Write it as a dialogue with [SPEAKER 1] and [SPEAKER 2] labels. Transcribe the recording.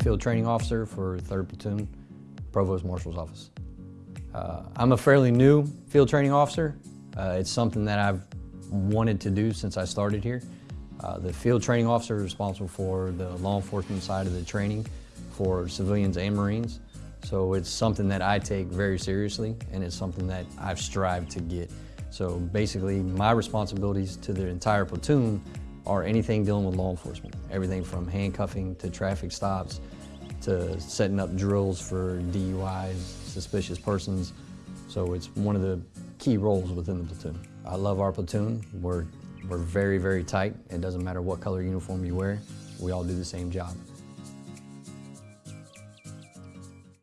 [SPEAKER 1] Field Training Officer for 3rd Platoon, Provost Marshal's Office. Uh, I'm a fairly new field training officer. Uh, it's something that I've wanted to do since I started here. Uh, the field training officer is responsible for the law enforcement side of the training for civilians and Marines. So it's something that I take very seriously and it's something that I've strived to get. So basically my responsibilities to the entire platoon are anything dealing with law enforcement. Everything from handcuffing to traffic stops to setting up drills for DUIs, suspicious persons. So it's one of the key roles within the platoon. I love our platoon. We're, we're very, very tight. It doesn't matter what color uniform you wear. We all do the same job.